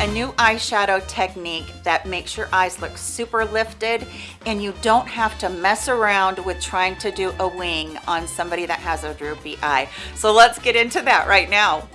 a new eyeshadow technique that makes your eyes look super lifted and you don't have to mess around with trying to do a wing on somebody that has a droopy eye. So let's get into that right now.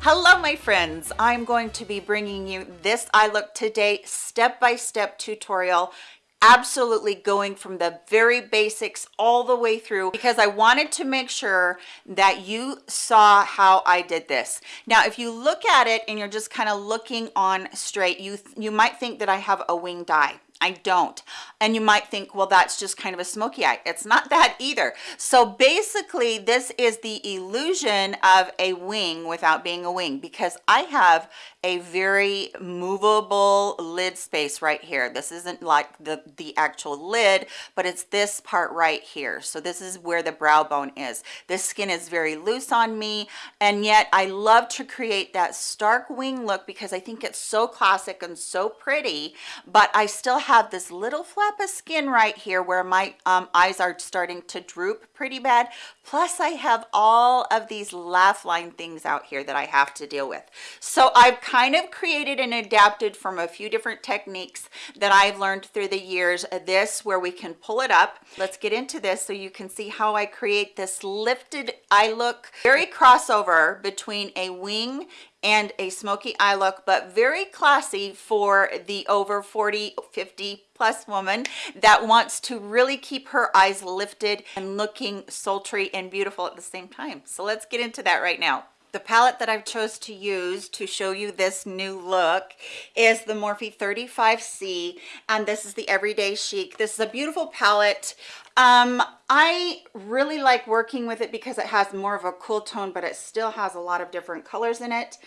Hello my friends, I'm going to be bringing you this eye look today step-by-step -step tutorial absolutely going from the very basics all the way through because I wanted to make sure that you saw how I did this. Now, if you look at it and you're just kind of looking on straight, you, you might think that I have a winged eye. I don't. And you might think, well, that's just kind of a smoky eye. It's not that either. So basically, this is the illusion of a wing without being a wing because I have a very movable lid space right here. This isn't like the, the actual lid, but it's this part right here. So this is where the brow bone is. This skin is very loose on me, and yet I love to create that stark wing look because I think it's so classic and so pretty, but I still have this little flap of skin right here where my um, eyes are starting to droop pretty bad. Plus I have all of these laugh line things out here that I have to deal with. So I've kind of created and adapted from a few different techniques that I've learned through the years. This where we can pull it up. Let's get into this so you can see how I create this lifted eye look. Very crossover between a wing and a smoky eye look but very classy for the over 40 50 plus woman that wants to really keep her eyes lifted and looking sultry and beautiful at the same time. So let's get into that right now the palette that I've chose to use to show you this new look is the Morphe 35C and this is the Everyday Chic. This is a beautiful palette. Um, I really like working with it because it has more of a cool tone, but it still has a lot of different colors in it.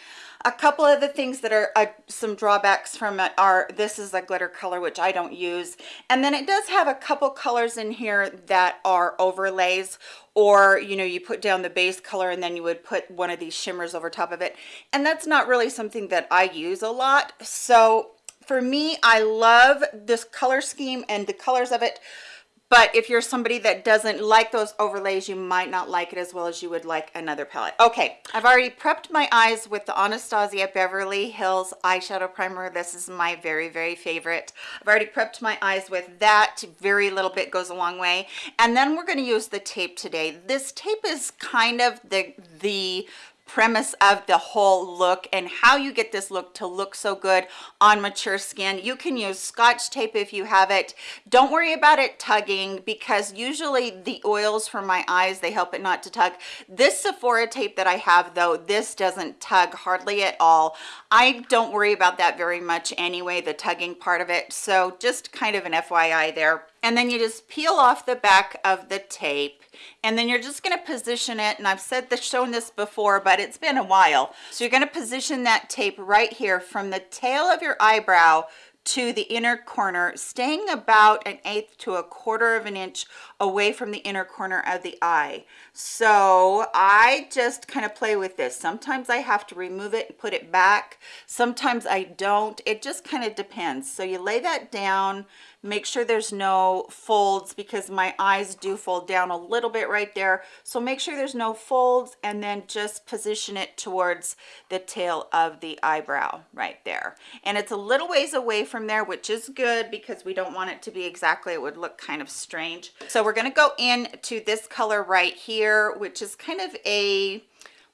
A couple of the things that are uh, some drawbacks from it are this is a glitter color, which I don't use. And then it does have a couple colors in here that are overlays or, you know, you put down the base color and then you would put one of these shimmers over top of it. And that's not really something that I use a lot. So for me, I love this color scheme and the colors of it but if you're somebody that doesn't like those overlays you might not like it as well as you would like another palette. Okay i've already prepped my eyes with the anastasia beverly hills eyeshadow primer. This is my very very favorite. I've already prepped my eyes with that. Very little bit goes a long way. And then we're going to use the tape today. This tape is kind of the the premise of the whole look and how you get this look to look so good on mature skin. You can use scotch tape if you have it. Don't worry about it tugging because usually the oils for my eyes they help it not to tug. This sephora tape that i have though this doesn't tug hardly at all. I don't worry about that very much anyway the tugging part of it. So just kind of an fyi there. And then you just peel off the back of the tape and then you're just going to position it and I've said this shown this before but it's been a while. So you're going to position that tape right here from the tail of your eyebrow to the inner corner staying about an eighth to a quarter of an inch away from the inner corner of the eye. So i just kind of play with this. Sometimes i have to remove it and put it back. Sometimes i don't. It just kind of depends. So you lay that down make sure there's no folds because my eyes do fold down a little bit right there. So make sure there's no folds and then just position it towards the tail of the eyebrow right there. And it's a little ways away from there which is good because we don't want it to be exactly it would look kind of strange. So we're going to go in to this color right here which is kind of a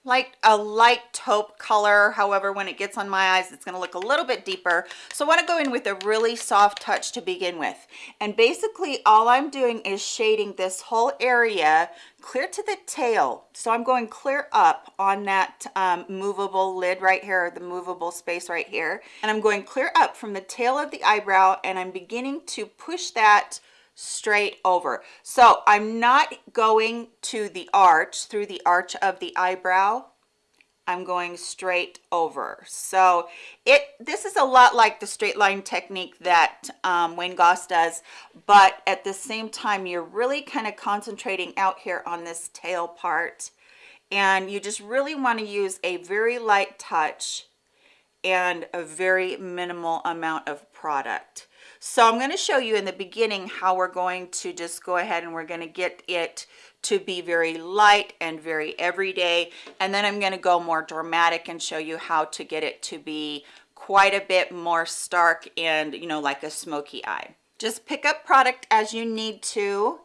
like a light taupe color. However when it gets on my eyes it's going to look a little bit deeper. So I want to go in with a really soft touch to begin with. And basically all I'm doing is shading this whole area clear to the tail. So I'm going clear up on that um, movable lid right here the movable space right here. And I'm going clear up from the tail of the eyebrow and I'm beginning to push that straight over. So i'm not going to the arch through the arch of the eyebrow. I'm going straight over. So it this is a lot like the straight line technique that um, wayne goss does but at the same time you're really kind of concentrating out here on this tail part. And you just really want to use a very light touch and a very minimal amount of product so I'm going to show you in the beginning how we're going to just go ahead and we're going to get it to be very light and very everyday. And then i'm going to go more dramatic and show you how to get it to be quite a bit more stark and you know like a smoky eye. Just pick up product as you need to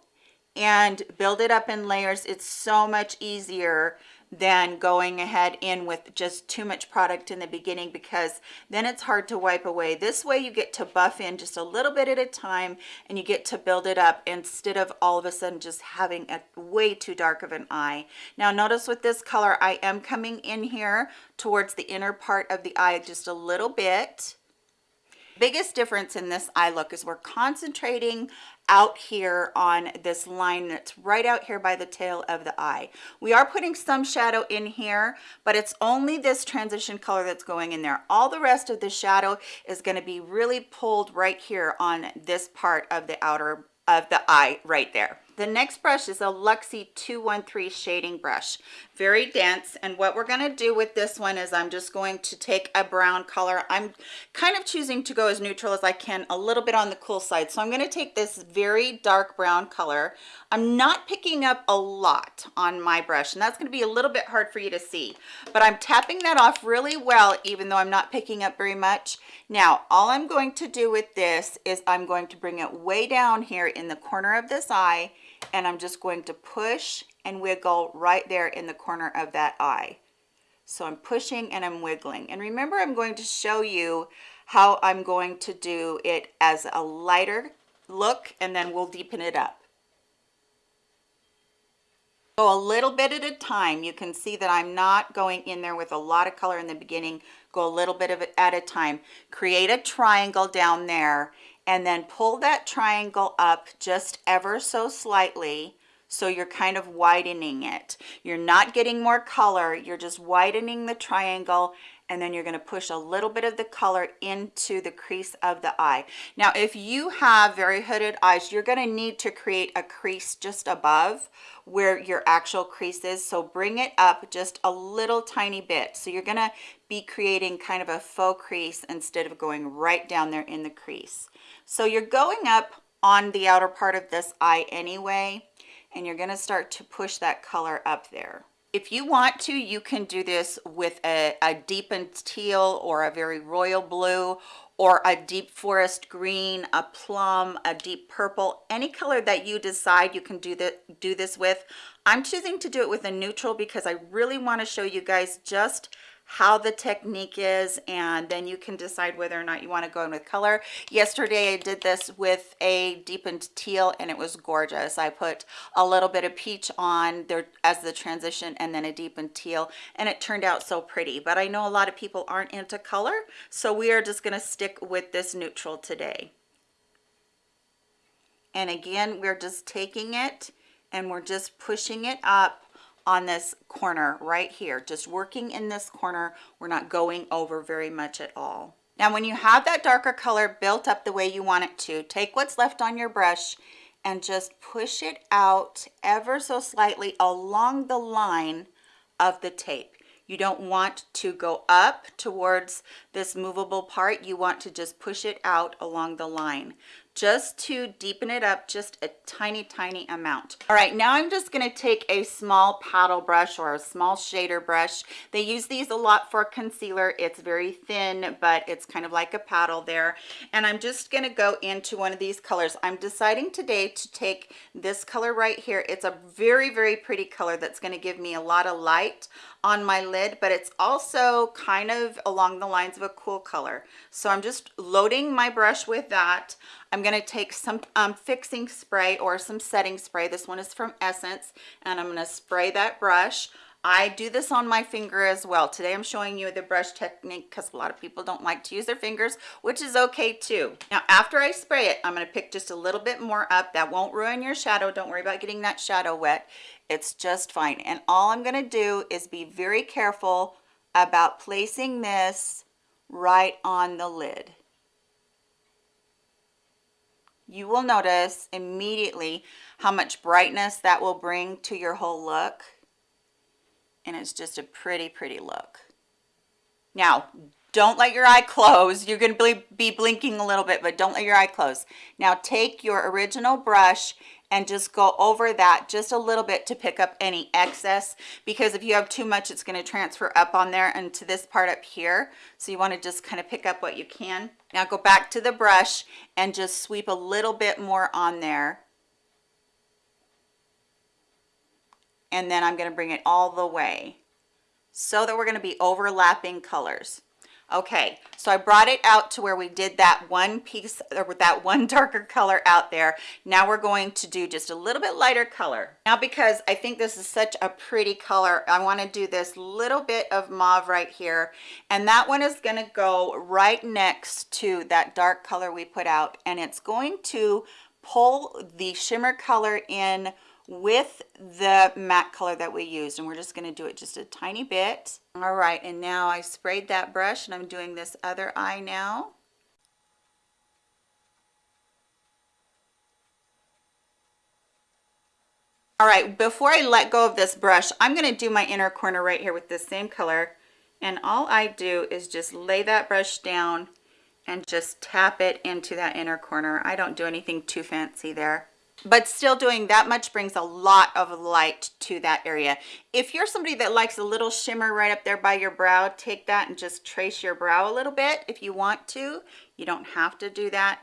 and build it up in layers. It's so much easier than going ahead in with just too much product in the beginning because then it's hard to wipe away. This way you get to buff in just a little bit at a time and you get to build it up instead of all of a sudden just having a way too dark of an eye. Now notice with this color i am coming in here towards the inner part of the eye just a little bit biggest difference in this eye look is we're concentrating out here on this line that's right out here by the tail of the eye. We are putting some shadow in here but it's only this transition color that's going in there. All the rest of the shadow is going to be really pulled right here on this part of the outer of the eye right there the next brush is a Luxie 213 shading brush, very dense. And what we're gonna do with this one is I'm just going to take a brown color. I'm kind of choosing to go as neutral as I can, a little bit on the cool side. So I'm gonna take this very dark brown color. I'm not picking up a lot on my brush, and that's gonna be a little bit hard for you to see, but I'm tapping that off really well, even though I'm not picking up very much. Now, all I'm going to do with this is I'm going to bring it way down here in the corner of this eye and I'm just going to push and wiggle right there in the corner of that eye. So I'm pushing and I'm wiggling. And remember, I'm going to show you how I'm going to do it as a lighter look and then we'll deepen it up. Go a little bit at a time. You can see that I'm not going in there with a lot of color in the beginning. Go a little bit of it at a time. Create a triangle down there and then pull that triangle up just ever so slightly so you're kind of widening it. You're not getting more color you're just widening the triangle and then you're going to push a little bit of the color into the crease of the eye. Now if you have very hooded eyes you're going to need to create a crease just above where your actual crease is. So bring it up just a little tiny bit. So you're going to be creating kind of a faux crease instead of going right down there in the crease. So you're going up on the outer part of this eye anyway, and you're gonna start to push that color up there. If you want to, you can do this with a, a deepened teal or a very royal blue or a deep forest green, a plum, a deep purple, any color that you decide you can do, the, do this with. I'm choosing to do it with a neutral because I really wanna show you guys just how the technique is and then you can decide whether or not you want to go in with color. Yesterday i did this with a deepened teal and it was gorgeous. I put a little bit of peach on there as the transition and then a deepened teal and it turned out so pretty. But i know a lot of people aren't into color so we are just going to stick with this neutral today. And again we're just taking it and we're just pushing it up on this corner right here just working in this corner. We're not going over very much at all. Now when you have that darker color built up the way you want it to take what's left on your brush and just push it out ever so slightly along the line of the tape. You don't want to go up towards this movable part. You want to just push it out along the line just to deepen it up just a tiny tiny amount. All right now i'm just going to take a small paddle brush or a small shader brush. They use these a lot for concealer. It's very thin but it's kind of like a paddle there. And i'm just going to go into one of these colors. I'm deciding today to take this color right here. It's a very very pretty color that's going to give me a lot of light on my lid but it's also kind of along the lines of a cool color. So i'm just loading my brush with that I'm going to take some um, fixing spray or some setting spray. This one is from Essence, and I'm going to spray that brush. I do this on my finger as well. Today I'm showing you the brush technique because a lot of people don't like to use their fingers, which is okay too. Now, after I spray it, I'm going to pick just a little bit more up. That won't ruin your shadow. Don't worry about getting that shadow wet. It's just fine. And all I'm going to do is be very careful about placing this right on the lid you will notice immediately how much brightness that will bring to your whole look. And it's just a pretty, pretty look. Now, don't let your eye close. You're going to be blinking a little bit, but don't let your eye close. Now take your original brush and just go over that just a little bit to pick up any excess because if you have too much it's going to transfer up on there and to this part up here. So you want to just kind of pick up what you can. Now go back to the brush and just sweep a little bit more on there. And then I'm going to bring it all the way so that we're going to be overlapping colors okay so i brought it out to where we did that one piece or that one darker color out there. Now we're going to do just a little bit lighter color. Now because i think this is such a pretty color i want to do this little bit of mauve right here. And that one is going to go right next to that dark color we put out. And it's going to pull the shimmer color in with the matte color that we used and we're just going to do it just a tiny bit. All right and now i sprayed that brush and i'm doing this other eye now. All right before i let go of this brush i'm going to do my inner corner right here with this same color and all i do is just lay that brush down and just tap it into that inner corner. I don't do anything too fancy there but still doing that much brings a lot of light to that area if you're somebody that likes a little shimmer right up there by your brow take that and just trace your brow a little bit if you want to you don't have to do that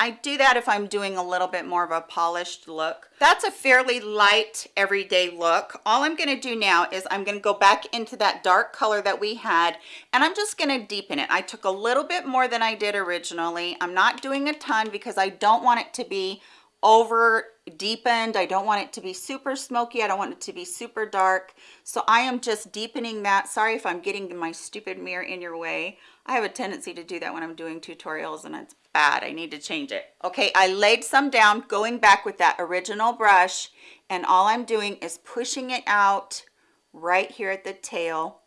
I do that if I'm doing a little bit more of a polished look. That's a fairly light everyday look. All I'm going to do now is I'm going to go back into that dark color that we had and I'm just going to deepen it. I took a little bit more than I did originally. I'm not doing a ton because I don't want it to be over deepened i don't want it to be super smoky. I don't want it to be super dark. So i am just deepening that. Sorry if i'm getting my stupid mirror in your way. I have a tendency to do that when i'm doing tutorials and it's bad. I need to change it. Okay i laid some down going back with that original brush and all i'm doing is pushing it out right here at the tail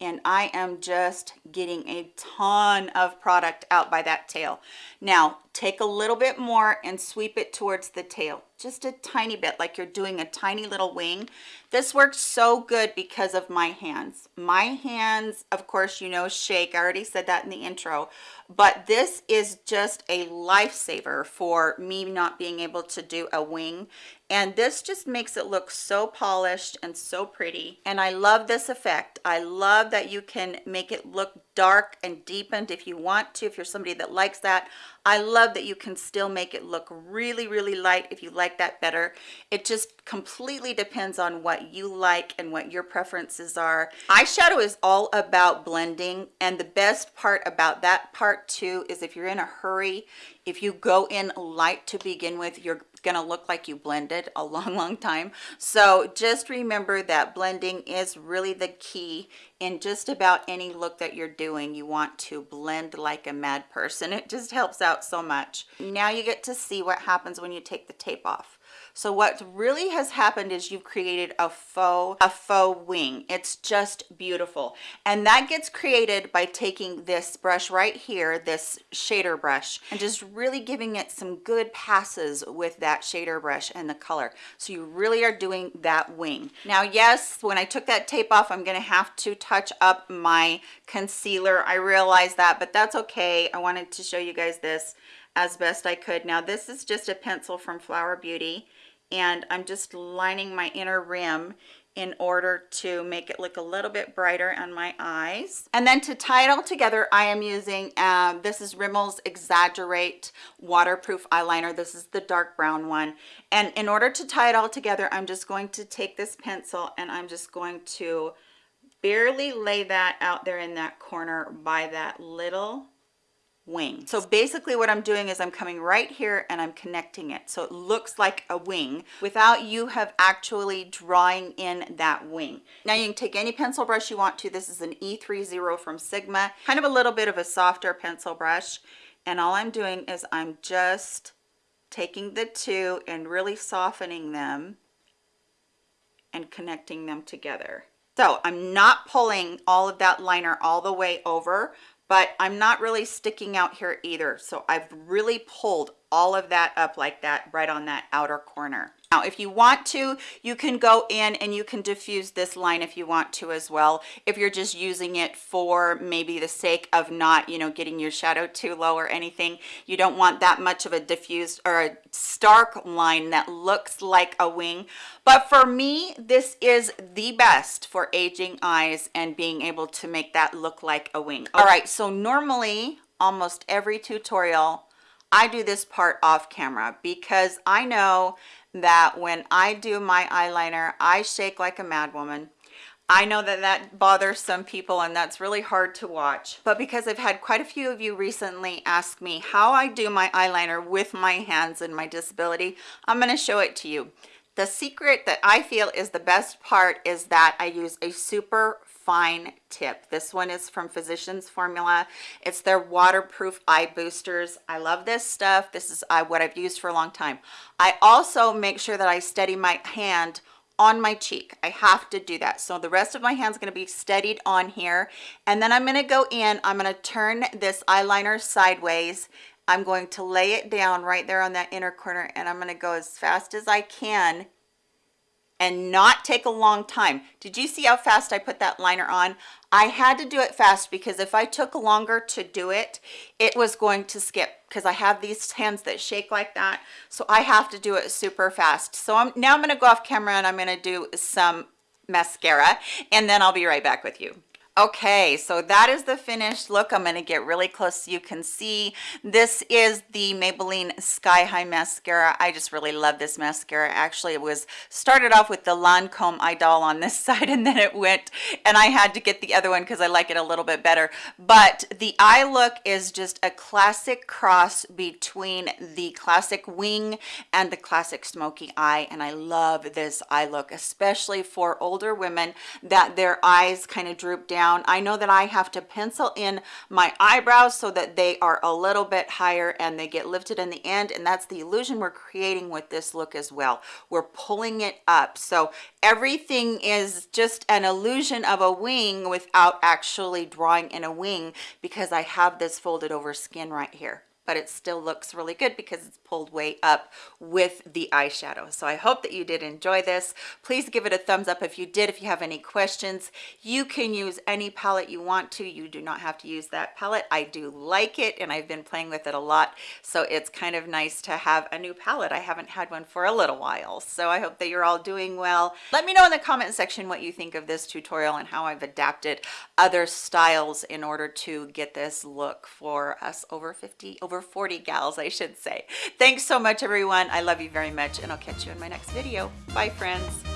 and I am just getting a ton of product out by that tail. Now take a little bit more and sweep it towards the tail just a tiny bit like you're doing a tiny little wing. This works so good because of my hands. My hands of course you know shake. I already said that in the intro but this is just a lifesaver for me not being able to do a wing. And this just makes it look so polished and so pretty. And i love this effect. I love that you can make it look dark and deepened if you want to if you're somebody that likes that. I love that you can still make it look really, really light if you like that better. It just completely depends on what you like and what your preferences are. Eyeshadow is all about blending and the best part about that part too is if you're in a hurry, if you go in light to begin with, you're gonna look like you blended a long long time. So just remember that blending is really the key in just about any look that you're doing. You want to blend like a mad person. It just helps out so much. Now you get to see what happens when you take the tape off so what really has happened is you've created a faux a faux wing. It's just beautiful. And that gets created by taking this brush right here this shader brush and just really giving it some good passes with that shader brush and the color. So you really are doing that wing. Now yes when i took that tape off i'm going to have to touch up my concealer. I realize that but that's okay. I wanted to show you guys this as best I could. Now this is just a pencil from Flower Beauty and I'm just lining my inner rim in order to make it look a little bit brighter on my eyes. And then to tie it all together, I am using, um, this is Rimmel's Exaggerate Waterproof Eyeliner. This is the dark brown one. And in order to tie it all together, I'm just going to take this pencil and I'm just going to barely lay that out there in that corner by that little wing. So basically what I'm doing is I'm coming right here and I'm connecting it. So it looks like a wing without you have actually drawing in that wing. Now you can take any pencil brush you want to. This is an E30 from Sigma, kind of a little bit of a softer pencil brush. And all I'm doing is I'm just taking the two and really softening them and connecting them together. So I'm not pulling all of that liner all the way over but I'm not really sticking out here either. So I've really pulled all of that up like that right on that outer corner. now if you want to you can go in and you can diffuse this line if you want to as well. If you're just using it for maybe the sake of not you know getting your shadow too low or anything you don't want that much of a diffused or a stark line that looks like a wing. But for me this is the best for aging eyes and being able to make that look like a wing. All right so normally almost every tutorial I do this part off camera because I know that when I do my eyeliner, I shake like a madwoman. I know that that bothers some people and that's really hard to watch, but because I've had quite a few of you recently ask me how I do my eyeliner with my hands and my disability, I'm gonna show it to you. The secret that I feel is the best part is that I use a super fine tip. This one is from Physicians Formula. It's their waterproof eye boosters. I love this stuff. This is uh, what I've used for a long time. I also make sure that I steady my hand on my cheek. I have to do that. So the rest of my hand's going to be steadied on here. And then I'm going to go in, I'm going to turn this eyeliner sideways. I'm going to lay it down right there on that inner corner and I'm going to go as fast as I can and not take a long time. Did you see how fast I put that liner on? I had to do it fast because if I took longer to do it, it was going to skip because I have these hands that shake like that. So I have to do it super fast. So I'm now I'm going to go off camera and I'm going to do some mascara and then I'll be right back with you okay so that is the finished look i'm going to get really close so you can see. This is the maybelline sky high mascara. I just really love this mascara. Actually it was started off with the lancome idol on this side and then it went and i had to get the other one because i like it a little bit better. But the eye look is just a classic cross between the classic wing and the classic smoky eye and i love this eye look especially for older women that their eyes kind of droop down down. I know that i have to pencil in my eyebrows so that they are a little bit higher and they get lifted in the end and that's the illusion we're creating with this look as well. We're pulling it up. So everything is just an illusion of a wing without actually drawing in a wing because i have this folded over skin right here but it still looks really good because it's pulled way up with the eyeshadow. So I hope that you did enjoy this. Please give it a thumbs up if you did. If you have any questions, you can use any palette you want to. You do not have to use that palette. I do like it and I've been playing with it a lot. So it's kind of nice to have a new palette. I haven't had one for a little while. So I hope that you're all doing well. Let me know in the comment section what you think of this tutorial and how I've adapted other styles in order to get this look for us over 50, over over 40 gals, I should say. Thanks so much, everyone. I love you very much, and I'll catch you in my next video. Bye, friends.